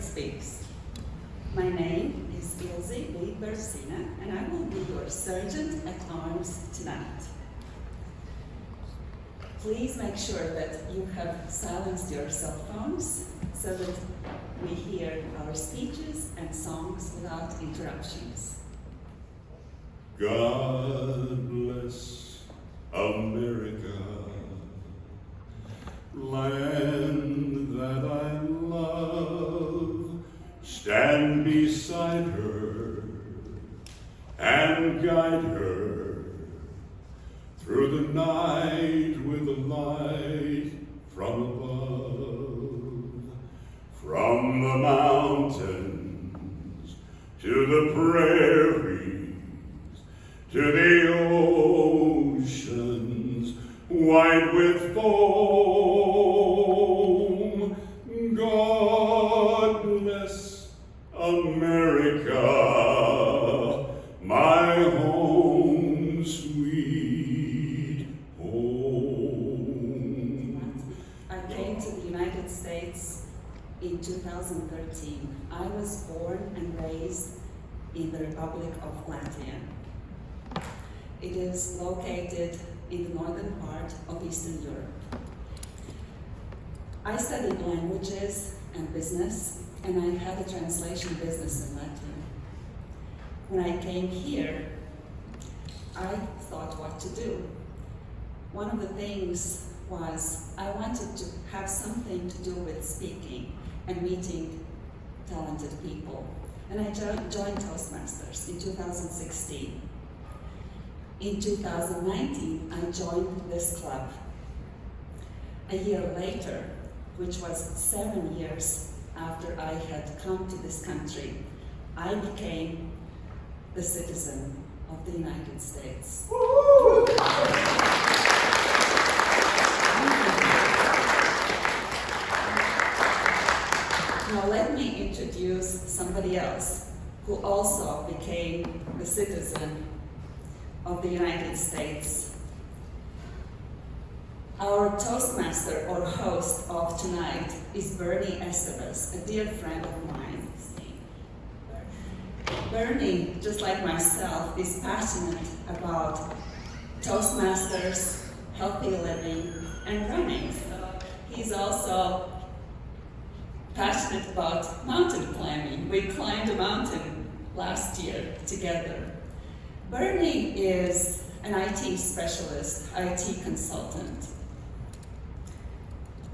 Speaks. My name is Ilse B. Bersina, and I will be your sergeant at arms tonight. Please make sure that you have silenced your cell phones so that we hear our speeches and songs without interruptions. God bless America, to the prairies, to the in 2013. I was born and raised in the Republic of Latvia. It is located in the northern part of Eastern Europe. I studied languages and business, and I had a translation business in Latvia. When I came here, I thought what to do. One of the things was I wanted to have something to do with speaking and meeting talented people. And I joined Toastmasters in 2016. In 2019, I joined this club. A year later, which was seven years after I had come to this country, I became the citizen of the United States. Now let me introduce somebody else who also became the citizen of the United States. Our Toastmaster or host of tonight is Bernie Estevez, a dear friend of mine. Bernie, just like myself, is passionate about Toastmasters, healthy living, and running. He's also passionate about mountain climbing. We climbed a mountain last year together. Bernie is an IT specialist, IT consultant.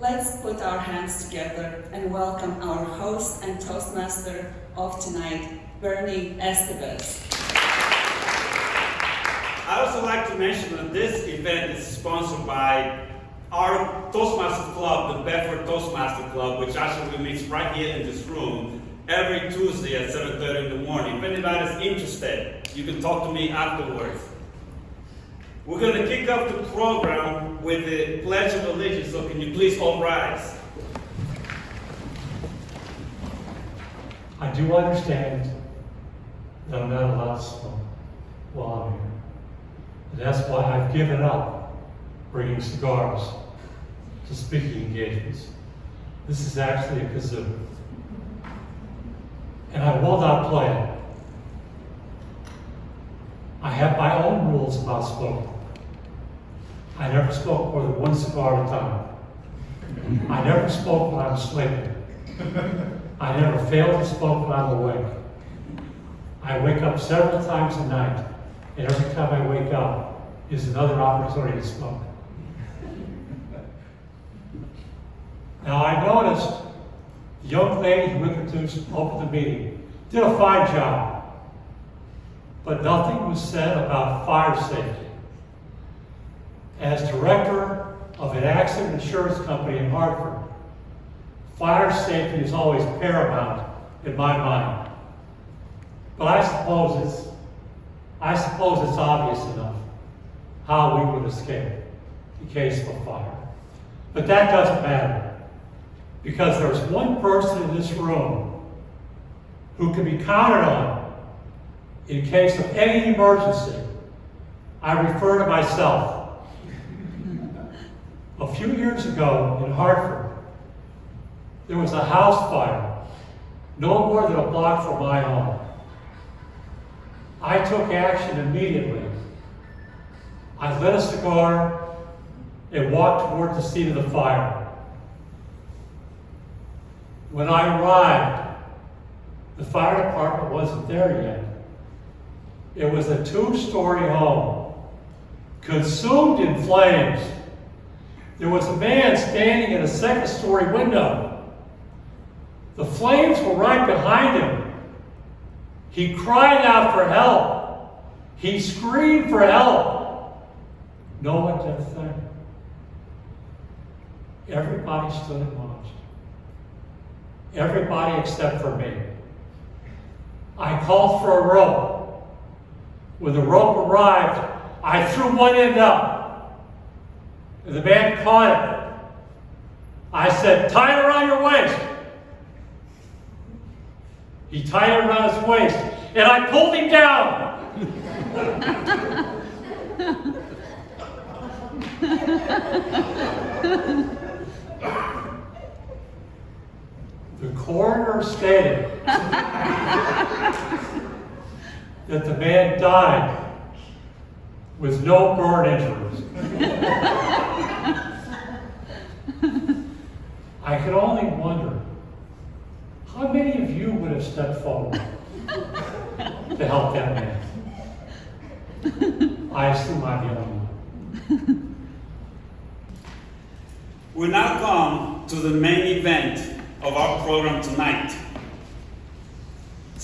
Let's put our hands together and welcome our host and Toastmaster of tonight, Bernie Estevez. I'd also like to mention that this event is sponsored by our Toastmaster Club, the Bedford Toastmaster Club, which actually meets right here in this room every Tuesday at 7.30 in the morning. If anybody's interested, you can talk to me afterwards. We're going to kick off the program with the Pledge of Allegiance, so can you please all rise? I do understand that I'm not allowed to smoke while I'm here. And that's why I've given up bringing cigars to speaking engagements. This is actually a kazoo. And I will not play it. I have my own rules about smoking. I never smoke more than one cigar at a time. I never smoke when I'm sleeping. I never fail to smoke when I'm awake. I wake up several times a night, and every time I wake up is another opportunity to smoke. Now, I noticed the young lady who introduced, opened the meeting, did a fine job, but nothing was said about fire safety. As director of an accident insurance company in Hartford, fire safety is always paramount in my mind. But I suppose it's, I suppose it's obvious enough how we would escape in case of fire. But that doesn't matter. Because there's one person in this room who can be counted on in case of any emergency. I refer to myself. A few years ago in Hartford, there was a house fire no more than a block from my home. I took action immediately. I lit a cigar and walked toward the scene of the fire. When I arrived, the fire department wasn't there yet. It was a two-story home, consumed in flames. There was a man standing in a second-story window. The flames were right behind him. He cried out for help. He screamed for help. No one did a thing. Everybody stood and watched. Everybody except for me. I called for a rope. When the rope arrived, I threw one end up. And the man caught it. I said, tie it around your waist. He tied it around his waist, and I pulled him down. The coroner stated that the man died with no burn injuries. I could only wonder how many of you would have stepped forward to help that man? I assume I'm the only one. We now come to the main event of our program tonight.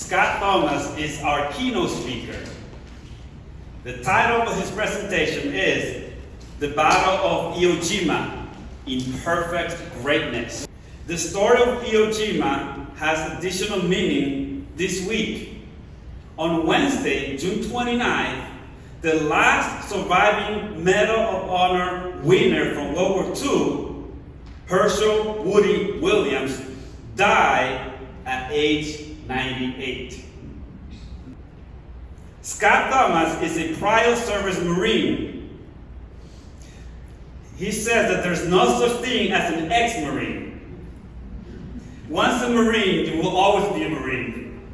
Scott Thomas is our keynote speaker. The title of his presentation is The Battle of Iwo Jima in Perfect Greatness. The story of Iwo Jima has additional meaning this week. On Wednesday, June 29th, the last surviving Medal of Honor winner from World War II, Hershel Woody Williams, died at age 98. Scott Thomas is a prior service Marine. He says that there's no such thing as an ex-Marine. Once a Marine, you will always be a Marine.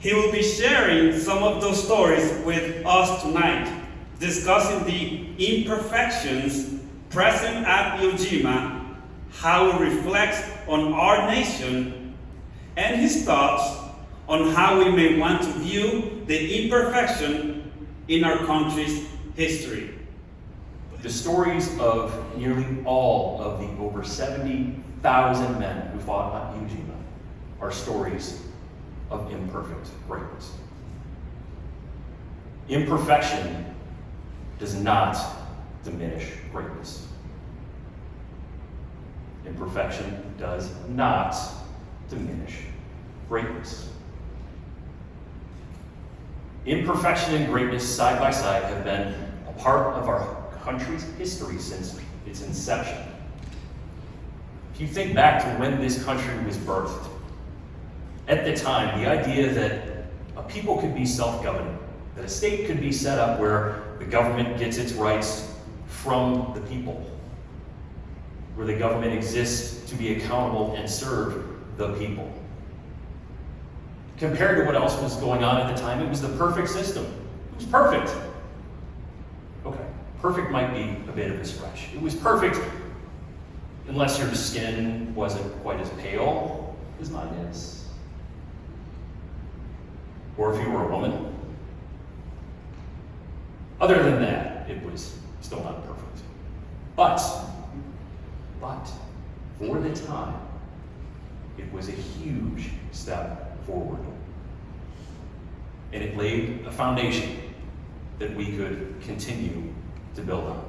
He will be sharing some of those stories with us tonight, discussing the imperfections present at Iwo Jima, how it reflects on our nation, and his thoughts on how we may want to view the imperfection in our country's history. The stories of nearly all of the over 70,000 men who fought on Iwo Jima are stories of imperfect greatness. Imperfection does not diminish greatness. Imperfection does not diminish greatness. Imperfection and greatness side by side have been a part of our country's history since its inception. If you think back to when this country was birthed, at the time, the idea that a people could be self governing, that a state could be set up where the government gets its rights from the people, where the government exists to be accountable and serve the people. Compared to what else was going on at the time, it was the perfect system. It was perfect. Okay, perfect might be a bit of a stretch. It was perfect unless your skin wasn't quite as pale as mine is. Or if you were a woman. Other than that, it was still not perfect. But, but, for the time, it was a huge step forward. And it laid a foundation that we could continue to build on.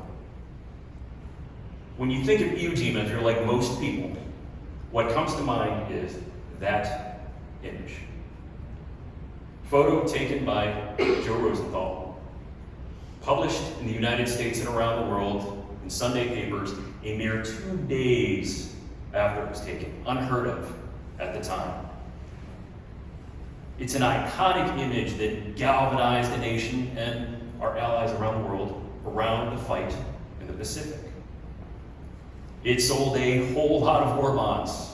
When you think of Iwo if you're like most people, what comes to mind is that image. Photo taken by Joe Rosenthal, published in the United States and around the world in Sunday papers a mere two days after it was taken, unheard of at the time. It's an iconic image that galvanized the nation and our allies around the world around the fight in the Pacific. It sold a whole lot of war bonds.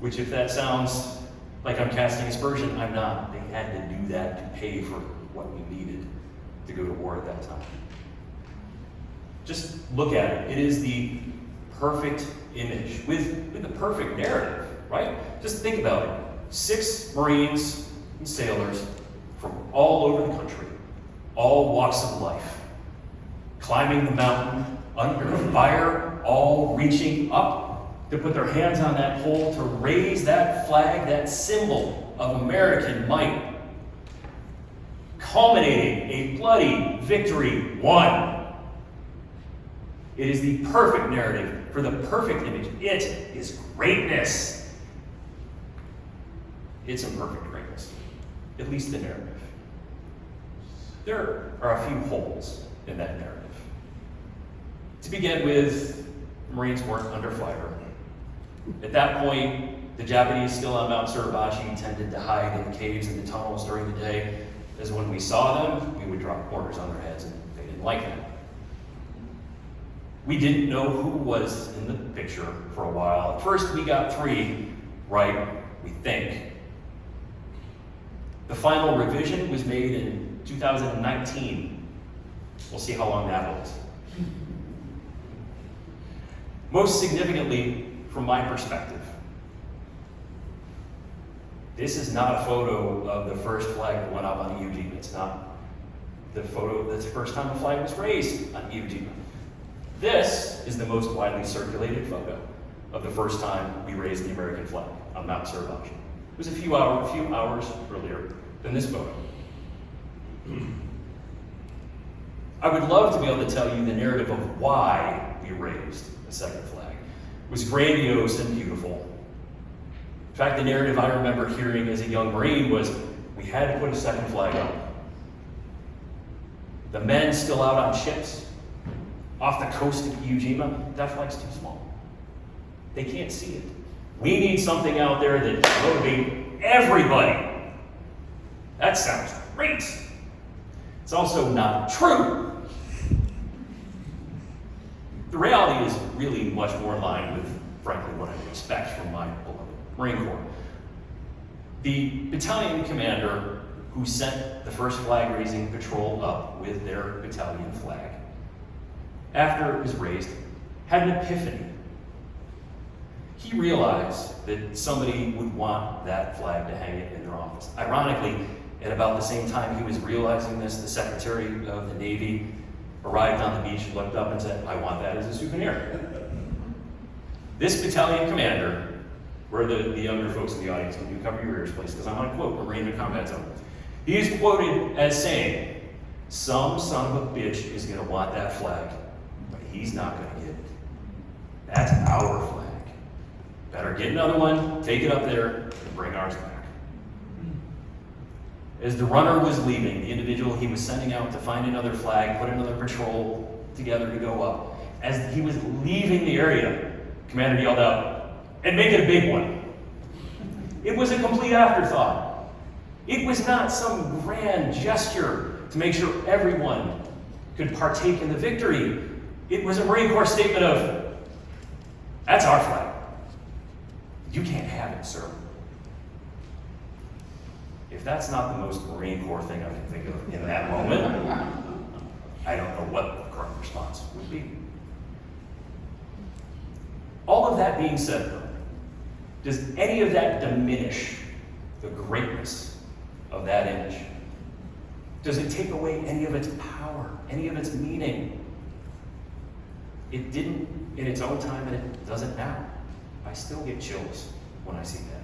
Which, if that sounds like I'm casting aspersion, I'm not. They had to do that to pay for what we needed to go to war at that time. Just look at it. It is the perfect image with, with the perfect narrative, right? Just think about it. Six Marines and sailors from all over the country, all walks of life, climbing the mountain under fire, all reaching up to put their hands on that pole to raise that flag, that symbol of American might, culminating a bloody victory won. It is the perfect narrative for the perfect image. It is greatness. It's imperfect greatness, at least the narrative. There are a few holes in that narrative. To begin with, Marines weren't under fire. At that point, the Japanese still on Mount Suribachi tended to hide in the caves and the tunnels during the day, as when we saw them, we would drop mortars on their heads, and they didn't like that. We didn't know who was in the picture for a while. At first, we got three right, we think. The final revision was made in 2019. We'll see how long that holds. Most significantly, from my perspective, this is not a photo of the first flag that went up on Iwo Jima. It's not the photo that's the first time the flag was raised on Iwo Jima. This is the most widely circulated photo of the first time we raised the American flag on Mount Suribachi. It was a few, hour, a few hours earlier than this photo. I would love to be able to tell you the narrative of why we raised the second flag. It was grandiose and beautiful. In fact, the narrative I remember hearing as a young Marine was we had to put a second flag up. The men still out on ships off the coast of Iwo Jima, that flag's too small. They can't see it. We need something out there that motivate everybody. That sounds great. It's also not true. The reality is really much more in line with, frankly, what I would expect from my beloved Marine Corps. The battalion commander who sent the first flag raising patrol up with their battalion flag, after it was raised, had an epiphany. He realized that somebody would want that flag to hang it in their office. Ironically, at about the same time he was realizing this, the Secretary of the Navy arrived on the beach, looked up and said, I want that as a souvenir. This battalion commander, where the, the younger folks in the audience can you cover your ears, please, because I'm on a quote from Marine Combat Zone. He is quoted as saying, Some son of a bitch is going to want that flag, he's not going to get it. That's our flag. Better get another one, take it up there, and bring ours back. As the runner was leaving, the individual he was sending out to find another flag, put another patrol together to go up, as he was leaving the area, Commander yelled out, and make it a big one. It was a complete afterthought. It was not some grand gesture to make sure everyone could partake in the victory. It was a Marine Corps statement of, that's our flag. You can't have it, sir. If that's not the most Marine Corps thing I can think of in that moment, I don't know what the correct response would be. All of that being said, though, does any of that diminish the greatness of that image? Does it take away any of its power, any of its meaning? It didn't in its own time, and it doesn't now. I still get chills when I see that.